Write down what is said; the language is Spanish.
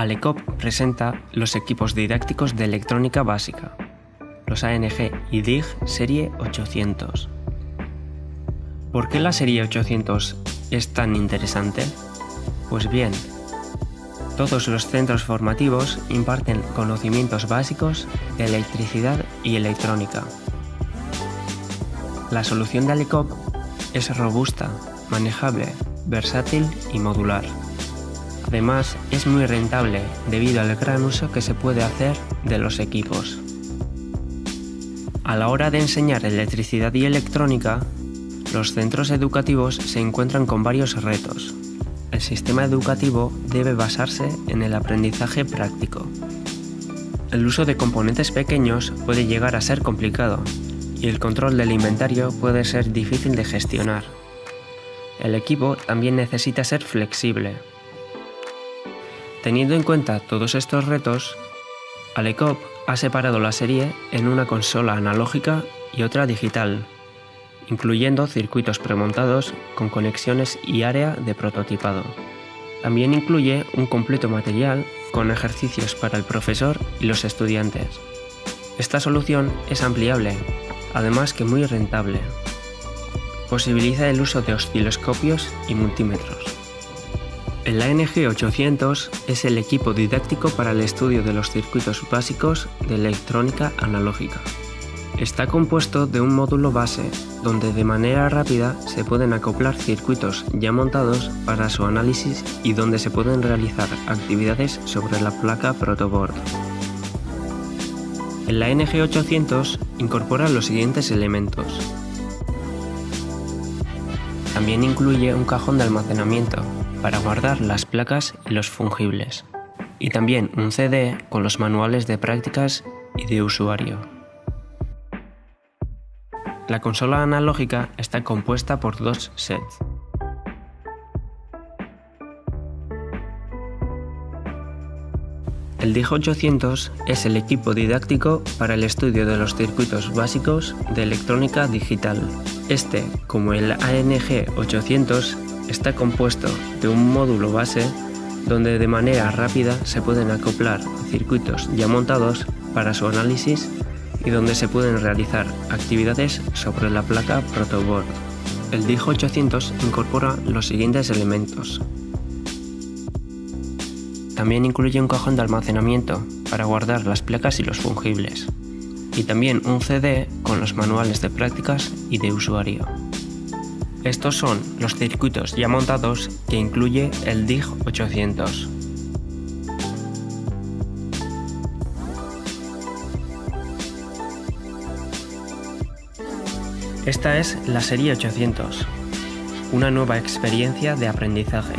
Alecop presenta los equipos didácticos de electrónica básica, los ANG y DIG serie 800. ¿Por qué la serie 800 es tan interesante? Pues bien, todos los centros formativos imparten conocimientos básicos de electricidad y electrónica. La solución de Alecop es robusta, manejable, versátil y modular. Además, es muy rentable debido al gran uso que se puede hacer de los equipos. A la hora de enseñar electricidad y electrónica, los centros educativos se encuentran con varios retos. El sistema educativo debe basarse en el aprendizaje práctico. El uso de componentes pequeños puede llegar a ser complicado y el control del inventario puede ser difícil de gestionar. El equipo también necesita ser flexible, Teniendo en cuenta todos estos retos, Alecop ha separado la serie en una consola analógica y otra digital, incluyendo circuitos premontados con conexiones y área de prototipado. También incluye un completo material con ejercicios para el profesor y los estudiantes. Esta solución es ampliable, además que muy rentable. Posibiliza el uso de osciloscopios y multímetros. El ANG 800 es el equipo didáctico para el estudio de los circuitos básicos de electrónica analógica. Está compuesto de un módulo base, donde de manera rápida se pueden acoplar circuitos ya montados para su análisis y donde se pueden realizar actividades sobre la placa protoboard. El ANG 800 incorpora los siguientes elementos. También incluye un cajón de almacenamiento, para guardar las placas y los fungibles, y también un CD con los manuales de prácticas y de usuario. La consola analógica está compuesta por dos sets. El DIG 800 es el equipo didáctico para el estudio de los circuitos básicos de electrónica digital. Este, como el ANG 800, está compuesto de un módulo base donde de manera rápida se pueden acoplar circuitos ya montados para su análisis y donde se pueden realizar actividades sobre la placa protoboard. El DIG 800 incorpora los siguientes elementos. También incluye un cajón de almacenamiento para guardar las placas y los fungibles, y también un CD con los manuales de prácticas y de usuario. Estos son los circuitos ya montados que incluye el DIG 800. Esta es la serie 800, una nueva experiencia de aprendizaje